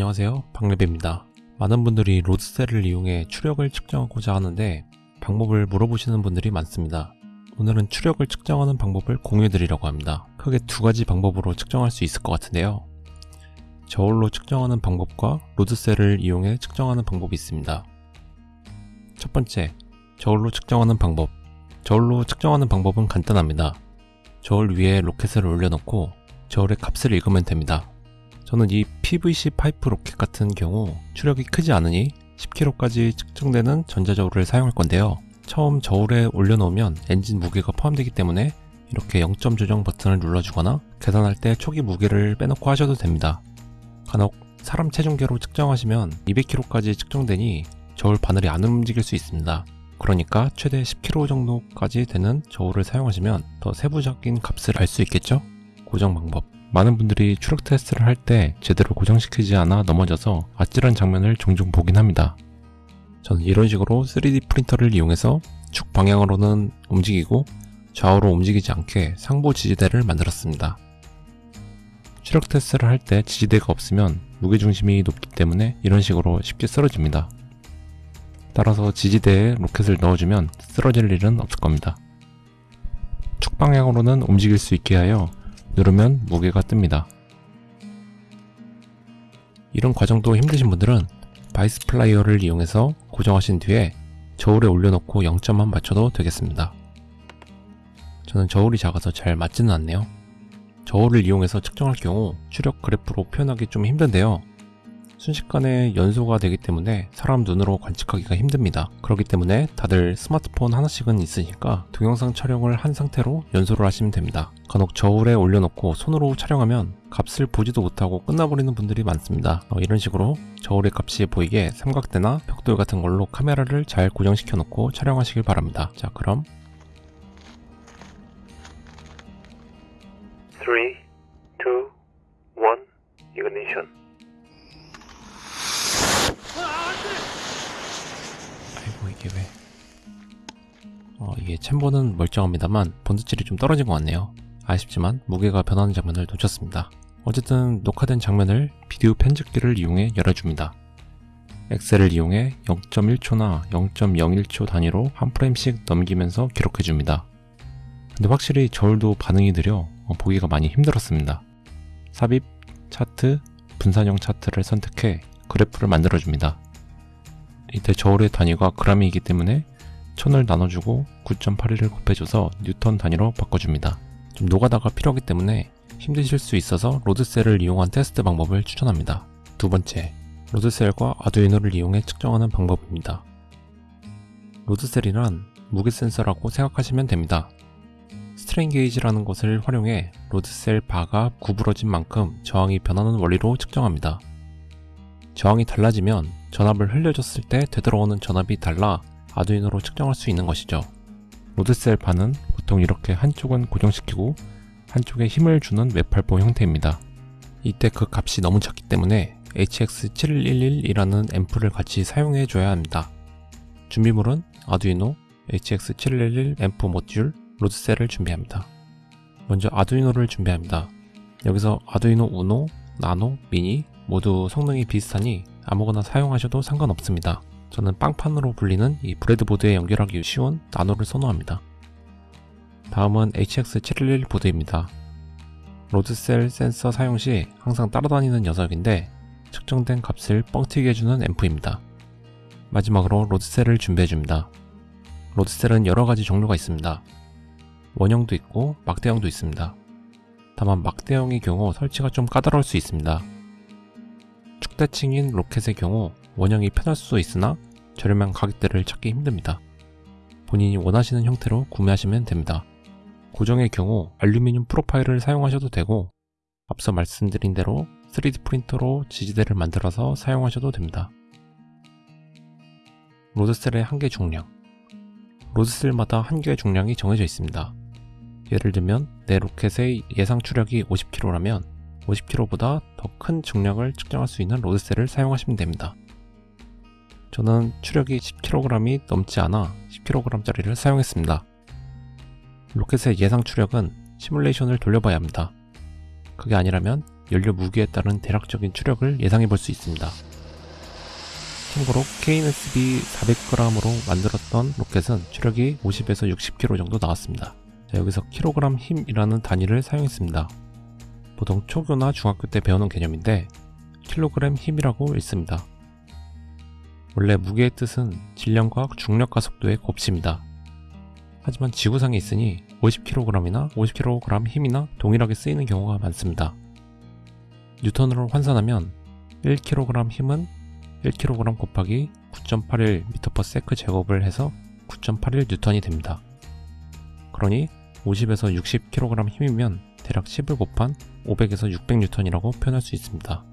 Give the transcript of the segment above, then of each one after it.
안녕하세요. 박래배입니다. 많은 분들이 로드셀을 이용해 추력을 측정하고자 하는데 방법을 물어보시는 분들이 많습니다. 오늘은 추력을 측정하는 방법을 공유해 드리려고 합니다. 크게 두 가지 방법으로 측정할 수 있을 것 같은데요. 저울로 측정하는 방법과 로드셀을 이용해 측정하는 방법이 있습니다. 첫 번째 저울로 측정하는 방법. 저울로 측정하는 방법은 간단합니다. 저울 위에 로켓을 올려놓고 저울의 값을 읽으면 됩니다 저는 이 PVC 파이프 로켓 같은 경우 추력이 크지 않으니 10kg까지 측정되는 전자저울을 사용할 건데요. 처음 저울에 올려놓으면 엔진 무게가 포함되기 때문에 이렇게 0점 조정 버튼을 눌러주거나 계산할 때 초기 무게를 빼놓고 하셔도 됩니다. 간혹 사람 체중계로 측정하시면 200kg까지 측정되니 저울 바늘이 안 움직일 수 있습니다. 그러니까 최대 10kg 정도까지 되는 저울을 사용하시면 더 세부적인 값을 알 수 있겠죠? 고정 방법 많은 분들이 추력 테스트를 할 때 제대로 고정시키지 않아 넘어져서 아찔한 장면을 종종 보긴 합니다. 저는 이런 식으로 3D 프린터를 이용해서 축 방향으로는 움직이고 좌우로 움직이지 않게 상부 지지대를 만들었습니다. 추력 테스트를 할 때 지지대가 없으면 무게중심이 높기 때문에 이런 식으로 쉽게 쓰러집니다. 따라서 지지대에 로켓을 넣어주면 쓰러질 일은 없을 겁니다. 축 방향으로는 움직일 수 있게 하여 누르면 무게가 뜹니다. 이런 과정도 힘드신 분들은 vise plier를 이용해서 고정하신 뒤에 저울에 올려놓고 0점만 맞춰도 되겠습니다. 저는 저울이 작아서 잘 맞지는 않네요. 저울을 이용해서 측정할 경우 추력 그래프로 표현하기 좀 힘든데요. 순식간에 연소가 되기 때문에 사람 눈으로 관측하기가 힘듭니다. 그렇기 때문에 다들 스마트폰 하나씩은 있으니까 동영상 촬영을 한 상태로 연소를 하시면 됩니다. 간혹 저울에 올려놓고 손으로 촬영하면 값을 보지도 못하고 끝나버리는 분들이 많습니다. 어, 이런 식으로 저울의 값이 보이게 삼각대나 벽돌 같은 걸로 카메라를 잘 고정시켜 놓고 촬영하시길 바랍니다. 자 그럼 어, 이게 챔버는 멀쩡합니다만 본드질이 좀 떨어진 것 같네요. 아쉽지만 무게가 변하는 장면을 놓쳤습니다. 어쨌든 녹화된 장면을 비디오 편집기를 이용해 열어줍니다. 엑셀을 이용해 0.1초나 0.01초 단위로 한 프레임씩 넘기면서 기록해줍니다. 근데 확실히 저울도 반응이 느려 어, 보기가 많이 힘들었습니다. 삽입, 차트, 분산형 차트를 선택해 그래프를 만들어줍니다. 이때 저울의 단위가 그람이기 때문에 1000을 나눠주고 9.81을 곱해줘서 뉴턴 단위로 바꿔줍니다. 좀 노가다가 필요하기 때문에 힘드실 수 있어서 load cell을 이용한 테스트 방법을 추천합니다. 두 번째, load cell과 아두이노를 이용해 측정하는 방법입니다. load cell이란 무게 센서라고 생각하시면 됩니다. strain gauge라는 것을 활용해 load cell 바가 구부러진 만큼 저항이 변하는 원리로 측정합니다. 저항이 달라지면 전압을 흘려줬을 때 되돌아오는 전압이 달라 아두이노로 측정할 수 있는 것이죠. load cell 바는 보통 이렇게 한쪽은 고정시키고 한쪽에 힘을 주는 외팔보 형태입니다. 이때 그 값이 너무 작기 때문에 HX711이라는 앰프를 같이 사용해 줘야 합니다. 준비물은 아두이노, HX711 앰프 모듈, load cell을 준비합니다. 먼저 아두이노를 준비합니다. 여기서 아두이노 우노, 나노, 미니 모두 성능이 비슷하니 아무거나 사용하셔도 상관없습니다. 저는 빵판으로 불리는 이 breadboard에 연결하기 쉬운 나노를 선호합니다. 다음은 HX711 보드입니다. load cell 센서 사용 시 항상 따라다니는 녀석인데 측정된 값을 뻥튀기 해주는 앰프입니다. 마지막으로 load cell을 준비해줍니다. load cell은 여러가지 종류가 있습니다. 원형도 있고 막대형도 있습니다. 다만 막대형의 경우 설치가 좀 까다로울 수 있습니다. 축대칭인 로켓의 경우 원형이 편할 수 있으나 저렴한 가격대를 찾기 힘듭니다. 본인이 원하시는 형태로 구매하시면 됩니다. 고정의 경우 알루미늄 프로파일을 사용하셔도 되고 앞서 말씀드린 대로 3D 프린터로 지지대를 만들어서 사용하셔도 됩니다. load cell의 한계 중량 load cell마다 한계 중량이 정해져 있습니다. 예를 들면 내 로켓의 예상 추력이 50kg라면 50kg보다 더 큰 중량을 측정할 수 있는 로드셀을 사용하시면 됩니다. 저는 추력이 10kg이 넘지 않아 10kg짜리를 사용했습니다. 로켓의 예상 추력은 시뮬레이션을 돌려봐야 합니다. 그게 아니라면 연료 무게에 따른 대략적인 추력을 예상해 볼 수 있습니다. 참고로 KNSB 400g으로 만들었던 로켓은 추력이 50에서 60kg 정도 나왔습니다. 자, 여기서 킬로그램 힘이라는 단위를 사용했습니다. 보통 초교나 중학교 때 배우는 개념인데 킬로그램 힘이라고 읽습니다. 원래 무게의 뜻은 질량과 중력과 속도의 곱씹니다. 하지만 지구상에 있으니 50kg이나 50kg 힘이나 동일하게 쓰이는 경우가 많습니다. 뉴턴으로 환산하면 1kg 힘은 1kg 곱하기 9.81m/s 제곱을 해서 9.81 뉴턴이 됩니다. 그러니 50에서 60kg 힘이면 대략 10을 곱한 500에서 600 뉴턴이라고 표현할 수 있습니다.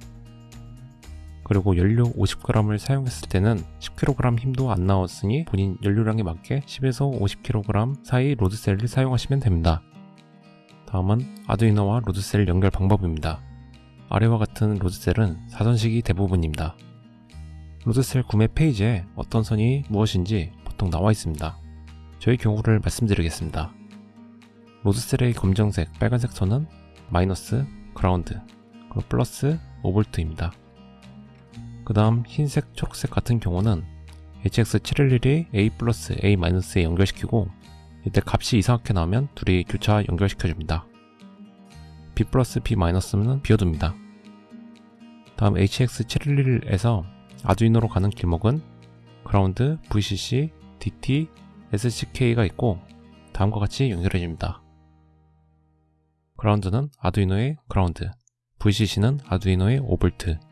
그리고 연료 50g을 사용했을 때는 10kg 힘도 안 나왔으니 본인 연료량에 맞게 10에서 50kg 사이 load cell을 사용하시면 됩니다. 다음은 아두이노와 load cell 연결 방법입니다. 아래와 같은 load cell은 사선식이 대부분입니다. load cell 구매 페이지에 어떤 선이 무엇인지 보통 나와 있습니다. 저희 경우를 말씀드리겠습니다. load cell의 검정색, 빨간색 선은 마이너스, 그라운드, 그리고 플러스 5V입니다. 그 다음 흰색, 초록색 같은 경우는 HX711의 A 플러스 A 마이너스에 연결시키고 이때 값이 이상하게 나오면 둘이 교차 연결시켜줍니다. B 플러스 B 마이너스는 비워둡니다. 다음 HX711에서 아두이노로 가는 길목은 그라운드, VCC, DT, SCK가 있고 다음과 같이 연결해줍니다. 그라운드는 아두이노의 그라운드, VCC는 아두이노의 5V,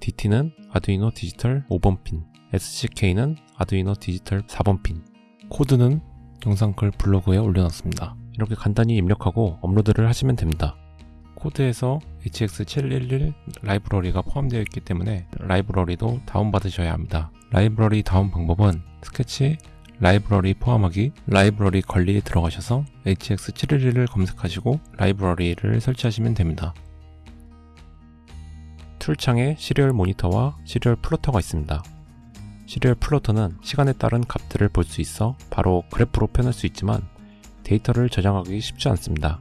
DT는 아두이노 디지털 5번 핀, SCK는 아두이노 디지털 4번 핀. 코드는 영상 글 블로그에 올려놨습니다. 이렇게 간단히 입력하고 업로드를 하시면 됩니다. 코드에서 HX711 라이브러리가 포함되어 있기 때문에 라이브러리도 다운받으셔야 합니다. 라이브러리 다운 방법은 스케치 라이브러리 포함하기 라이브러리 관리에 들어가셔서 HX711을 검색하시고 라이브러리를 설치하시면 됩니다. 툴창에 serial monitor와 serial plotter가 있습니다. serial plotter는 시간에 따른 값들을 볼 수 있어 바로 그래프로 표현할 수 있지만 데이터를 저장하기 쉽지 않습니다.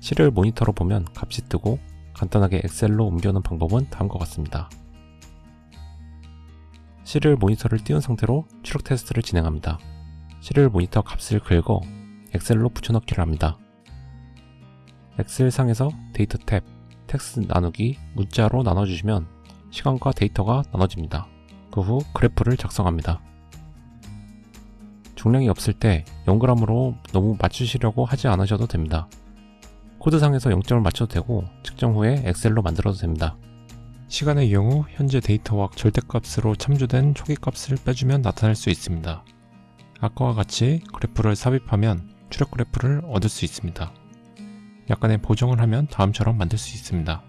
serial monitor로 보면 값이 뜨고 간단하게 Excel로 옮겨놓는 방법은 다음과 같습니다. serial monitor를 띄운 상태로 추력 테스트를 진행합니다. serial monitor 값을 긁어 Excel로 붙여넣기를 합니다. Excel 상에서 데이터 탭, 텍스트 나누기, 문자로 나눠주시면 시간과 데이터가 나눠집니다. 그 후 그래프를 작성합니다. 중량이 없을 때 0g으로 너무 맞추시려고 하지 않으셔도 됩니다. 코드상에서 0점을 맞춰도 되고 측정 후에 엑셀로 만들어도 됩니다. 시간의 경우 현재 데이터와 절대값으로 참조된 초기값을 빼주면 나타날 수 있습니다. 아까와 같이 그래프를 삽입하면 추력 그래프를 얻을 수 있습니다. 약간의 보정을 하면 다음처럼 만들 수 있습니다.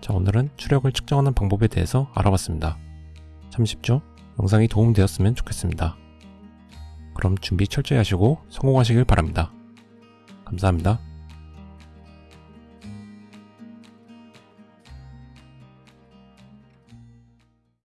자 오늘은 추력을 측정하는 방법에 대해서 알아봤습니다. 참 쉽죠? 영상이 도움되었으면 좋겠습니다. 그럼 준비 철저히 하시고 성공하시길 바랍니다. 감사합니다.